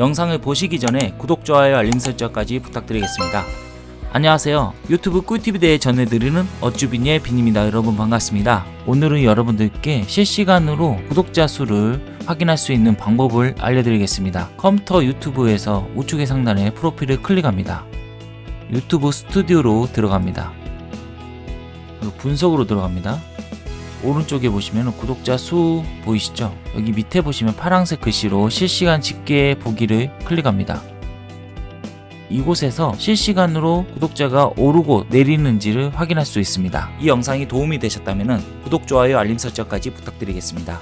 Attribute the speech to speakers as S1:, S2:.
S1: 영상을 보시기 전에 구독, 좋아요, 알림 설정까지 부탁드리겠습니다. 안녕하세요. 유튜브 꿀팁에 전해드리는 어쭈비니의 빈입니다. 여러분 반갑습니다. 오늘은 여러분들께 실시간으로 구독자 수를 확인할 수 있는 방법을 알려드리겠습니다. 컴퓨터 유튜브에서 우측의 상단에 프로필을 클릭합니다. 유튜브 스튜디오로 들어갑니다. 분석으로 들어갑니다. 오른쪽에 보시면 구독자 수 보이시죠? 여기 밑에 보시면 파란색 글씨로 실시간 집계 보기를 클릭합니다. 이곳에서 실시간으로 구독자가 오르고 내리는지를 확인할 수 있습니다. 이 영상이 도움이 되셨다면 구독, 좋아요, 알림 설정까지 부탁드리겠습니다.